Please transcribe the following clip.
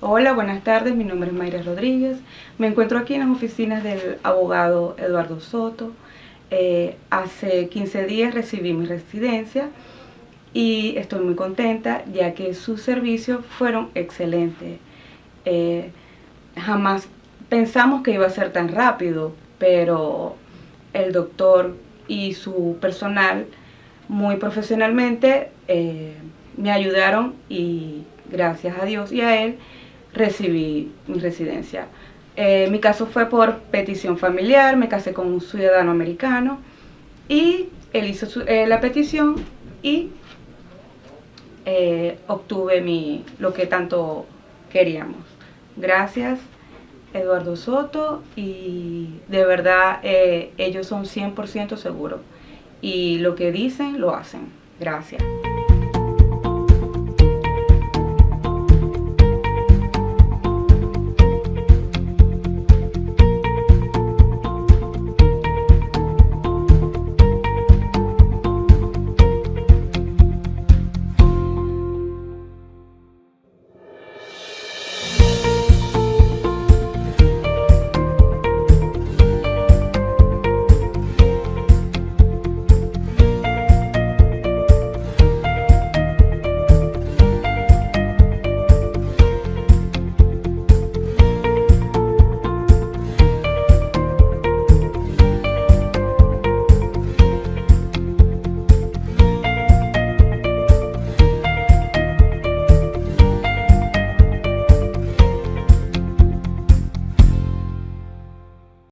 Hola, buenas tardes, mi nombre es Mayra Rodríguez. Me encuentro aquí en las oficinas del abogado Eduardo Soto. Eh, hace 15 días recibí mi residencia y estoy muy contenta ya que sus servicios fueron excelentes. Eh, jamás pensamos que iba a ser tan rápido, pero el doctor y su personal muy profesionalmente eh, me ayudaron y gracias a Dios y a él recibí mi residencia. Eh, mi caso fue por petición familiar, me casé con un ciudadano americano y él hizo eh, la petición y obtuve mi, lo que tanto queríamos. Gracias Eduardo Soto y de verdad ellos son 100% seguros y lo que dicen lo hacen. Gracias.